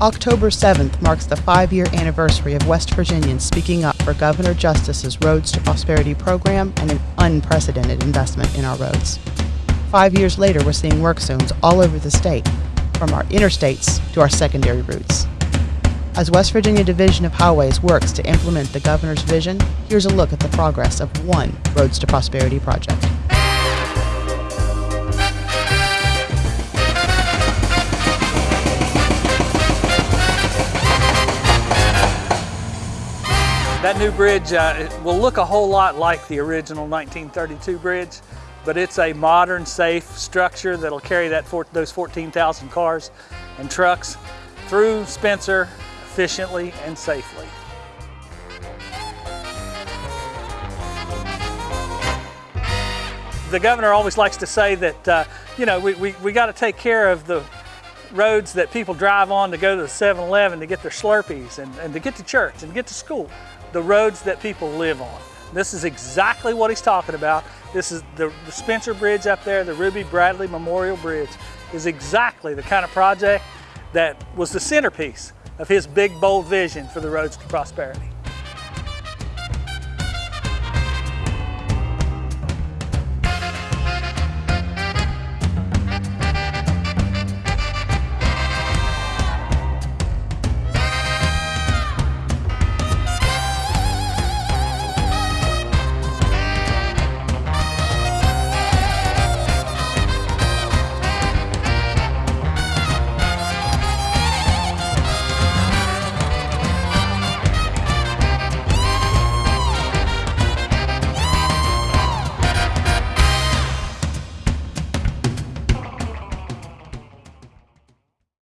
October 7th marks the five-year anniversary of West Virginians speaking up for Governor Justice's Roads to Prosperity program and an unprecedented investment in our roads. Five years later, we're seeing work zones all over the state, from our interstates to our secondary routes. As West Virginia Division of Highways works to implement the governor's vision, here's a look at the progress of one Roads to Prosperity project. That new bridge uh, will look a whole lot like the original 1932 bridge, but it's a modern, safe structure that'll carry that those 14,000 cars and trucks through Spencer efficiently and safely. The governor always likes to say that, uh, you know, we, we, we got to take care of the roads that people drive on to go to the 7-Eleven to get their Slurpees and, and to get to church and get to school. The roads that people live on. This is exactly what he's talking about. This is the, the Spencer Bridge up there, the Ruby Bradley Memorial Bridge, is exactly the kind of project that was the centerpiece of his big, bold vision for the roads to prosperity.